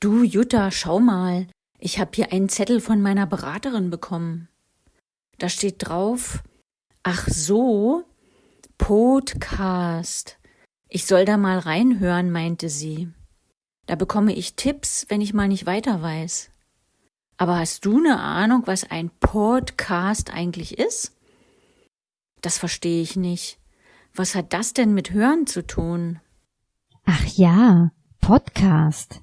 Du, Jutta, schau mal. Ich habe hier einen Zettel von meiner Beraterin bekommen. Da steht drauf, ach so, Podcast. Ich soll da mal reinhören, meinte sie. Da bekomme ich Tipps, wenn ich mal nicht weiter weiß. Aber hast du eine Ahnung, was ein Podcast eigentlich ist? Das verstehe ich nicht. Was hat das denn mit Hören zu tun? Ach ja, Podcast.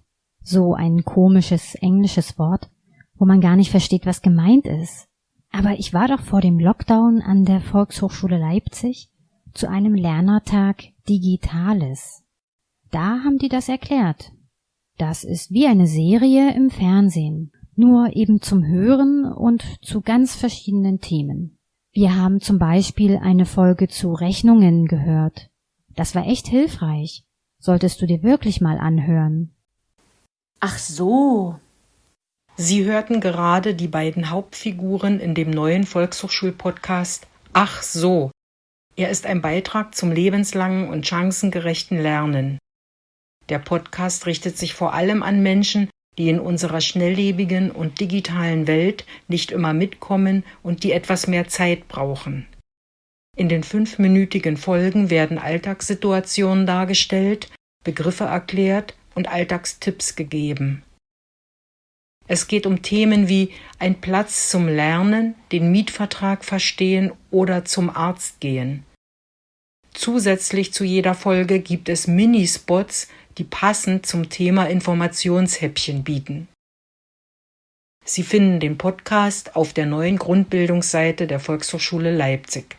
So ein komisches englisches Wort, wo man gar nicht versteht, was gemeint ist. Aber ich war doch vor dem Lockdown an der Volkshochschule Leipzig zu einem Lernertag Digitales. Da haben die das erklärt. Das ist wie eine Serie im Fernsehen, nur eben zum Hören und zu ganz verschiedenen Themen. Wir haben zum Beispiel eine Folge zu Rechnungen gehört. Das war echt hilfreich. Solltest du dir wirklich mal anhören. Ach so. Sie hörten gerade die beiden Hauptfiguren in dem neuen Volkshochschulpodcast Ach so. Er ist ein Beitrag zum lebenslangen und chancengerechten Lernen. Der Podcast richtet sich vor allem an Menschen, die in unserer schnelllebigen und digitalen Welt nicht immer mitkommen und die etwas mehr Zeit brauchen. In den fünfminütigen Folgen werden Alltagssituationen dargestellt, Begriffe erklärt und Alltagstipps gegeben. Es geht um Themen wie ein Platz zum Lernen, den Mietvertrag verstehen oder zum Arzt gehen. Zusätzlich zu jeder Folge gibt es Minispots, die passend zum Thema Informationshäppchen bieten. Sie finden den Podcast auf der neuen Grundbildungsseite der Volkshochschule Leipzig.